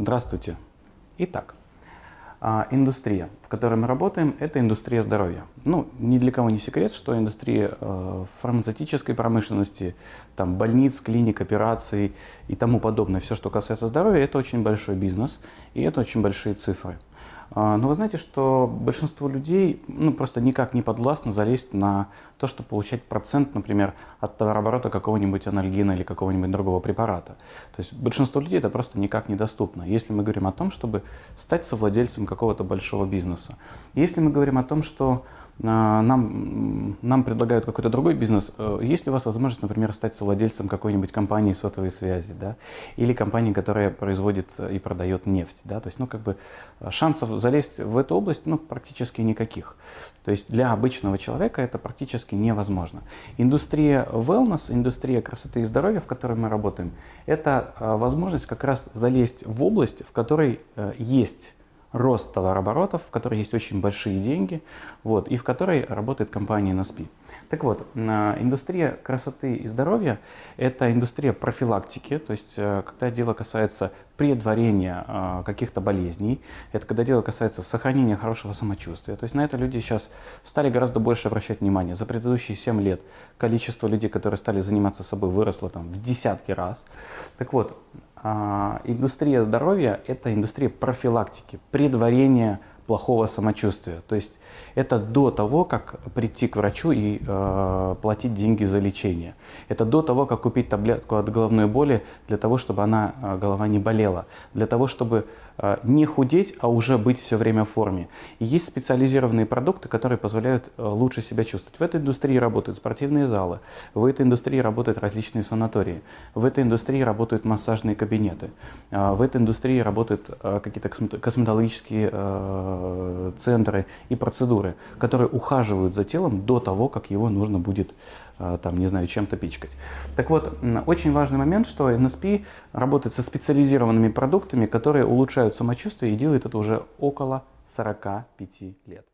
Здравствуйте. Итак, а, индустрия, в которой мы работаем, это индустрия здоровья. Ну, ни для кого не секрет, что индустрия э, фармацевтической промышленности, там, больниц, клиник, операций и тому подобное, все, что касается здоровья, это очень большой бизнес, и это очень большие цифры. А, но вы знаете, что большинство людей ну, просто никак не подвластно залезть на то, чтобы получать процент, например, от товарооборота какого-нибудь анальгина или какого-нибудь другого препарата. То есть большинство людей это просто никак недоступно, если мы говорим о том, чтобы стать совладельцем какого-то большого бизнеса. Если мы говорим о том, что нам, нам предлагают какой-то другой бизнес, э, есть ли у вас возможность, например, стать совладельцем какой-нибудь компании сотовой связи, да, или компании, которая производит и продает нефть, да, то есть, ну, как бы шансов залезть в эту область, ну, практически никаких. То есть для обычного человека это практически невозможно. Индустрия wellness, индустрия красоты и здоровья, в которой мы работаем, это э, возможность как раз залезть в область, в которой э, есть рост товарооборотов, в которой есть очень большие деньги, вот, и в которой работает компания NSP. Так вот, индустрия красоты и здоровья – это индустрия профилактики, то есть э, когда дело касается предварения э, каких-то болезней, это когда дело касается сохранения хорошего самочувствия. То есть на это люди сейчас стали гораздо больше обращать внимание. За предыдущие 7 лет количество людей, которые стали заниматься собой, выросло там в десятки раз. Так вот, индустрия здоровья – это индустрия профилактики, предварения плохого самочувствия. То есть это до того, как прийти к врачу и э, платить деньги за лечение. Это до того, как купить таблетку от головной боли для того, чтобы она, э, голова не болела. Для того, чтобы э, не худеть, а уже быть все время в форме. И есть специализированные продукты, которые позволяют э, лучше себя чувствовать. В этой индустрии работают спортивные залы, в этой индустрии работают различные санатории, в этой индустрии работают массажные кабинеты, э, в этой индустрии работают э, какие-то косметологические э, центры и процедуры, которые ухаживают за телом до того, как его нужно будет, э, там, не знаю, чем-то пичкать. Так вот, очень важный момент, что NSP работает со специализированными продуктами, которые улучшают самочувствие и делает это уже около 45 лет.